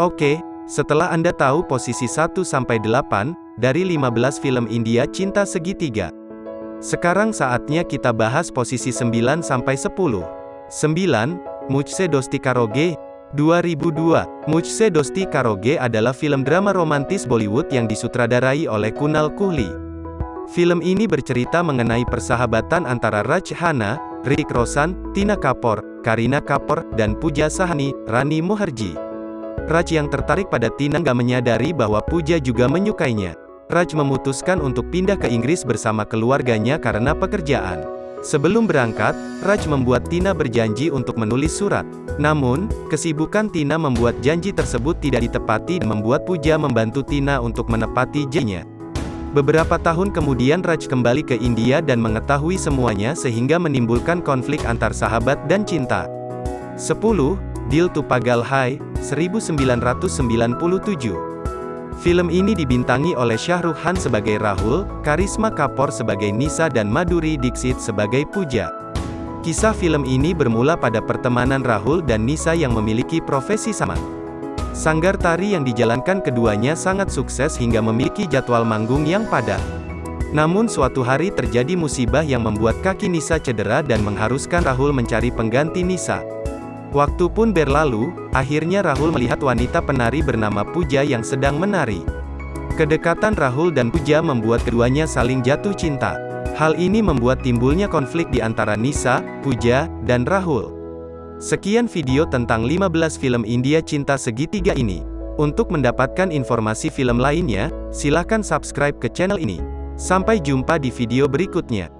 Oke, setelah Anda tahu posisi 1-8 dari 15 film India cinta segitiga. Sekarang saatnya kita bahas posisi 9-10. 9. Mujhse Dosti Karoge, 2002. Mujhse Dosti Karoge adalah film drama romantis Bollywood yang disutradarai oleh Kunal Kohli. Film ini bercerita mengenai persahabatan antara Raj Khanna, Hrithik Roshan, Tina Kapoor, Karina Kapoor, dan Pooja Sahani, Rani Mukherjee. Raj yang tertarik pada Tina gak menyadari bahwa Puja juga menyukainya. Raj memutuskan untuk pindah ke Inggris bersama keluarganya karena pekerjaan. Sebelum berangkat, Raj membuat Tina berjanji untuk menulis surat. Namun, kesibukan Tina membuat janji tersebut tidak ditepati dan membuat Puja membantu Tina untuk menepati janjinya. Beberapa tahun kemudian Raj kembali ke India dan mengetahui semuanya sehingga menimbulkan konflik antar sahabat dan cinta. 10. Dil to Pagal Hai, 1997. Film ini dibintangi oleh Shah Rukh Khan sebagai Rahul, Karisma Kapoor sebagai Nisa dan Madhuri Dixit sebagai Puja. Kisah film ini bermula pada pertemanan Rahul dan Nisa yang memiliki profesi sama. Sanggar tari yang dijalankan keduanya sangat sukses hingga memiliki jadwal manggung yang padat. Namun suatu hari terjadi musibah yang membuat kaki Nisa cedera dan mengharuskan Rahul mencari pengganti Nisa. Waktu pun berlalu, akhirnya Rahul melihat wanita penari bernama Puja yang sedang menari. Kedekatan Rahul dan Puja membuat keduanya saling jatuh cinta. Hal ini membuat timbulnya konflik di antara Nisa, Puja, dan Rahul. Sekian video tentang 15 film India cinta segitiga ini. Untuk mendapatkan informasi film lainnya, silahkan subscribe ke channel ini. Sampai jumpa di video berikutnya.